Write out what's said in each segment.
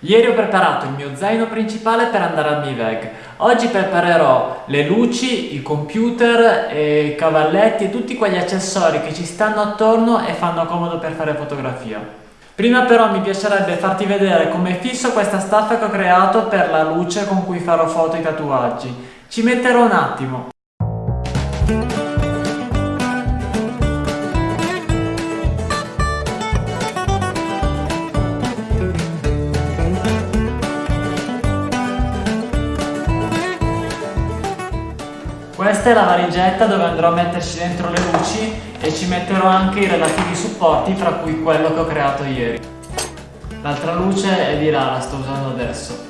Ieri ho preparato il mio zaino principale per andare al Miveg. Oggi preparerò le luci, il computer, i cavalletti e tutti quegli accessori che ci stanno attorno e fanno comodo per fare fotografia. Prima però mi piacerebbe farti vedere come fisso questa staffa che ho creato per la luce con cui farò foto e tatuaggi. Ci metterò un attimo. Questa è la valigetta dove andrò a metterci dentro le luci e ci metterò anche i relativi supporti fra cui quello che ho creato ieri. L'altra luce è di là, la sto usando adesso.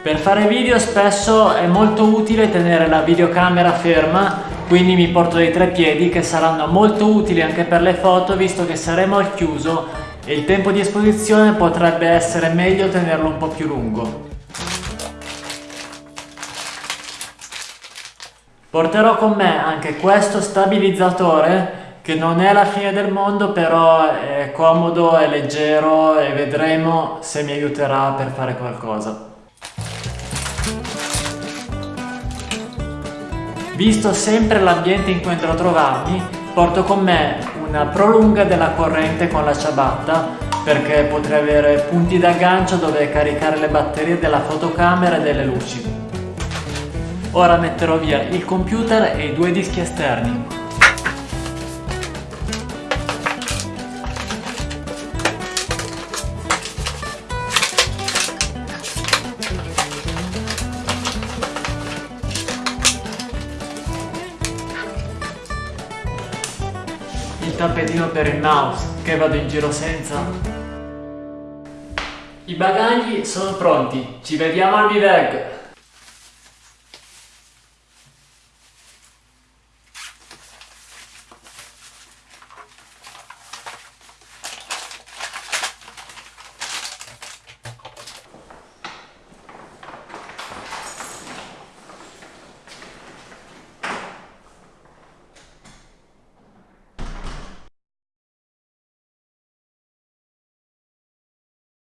Per fare video spesso è molto utile tenere la videocamera ferma, quindi mi porto dei tre piedi che saranno molto utili anche per le foto visto che saremo al chiuso e il tempo di esposizione potrebbe essere meglio tenerlo un po' più lungo. Porterò con me anche questo stabilizzatore che non è la fine del mondo però è comodo, è leggero e vedremo se mi aiuterà per fare qualcosa. Visto sempre l'ambiente in cui andrò a trovarmi, porto con me una prolunga della corrente con la ciabatta perché potrei avere punti d'aggancio dove caricare le batterie della fotocamera e delle luci. Ora metterò via il computer e i due dischi esterni. Il tappetino per il mouse, che vado in giro senza. I bagagli sono pronti, ci vediamo al Viveg!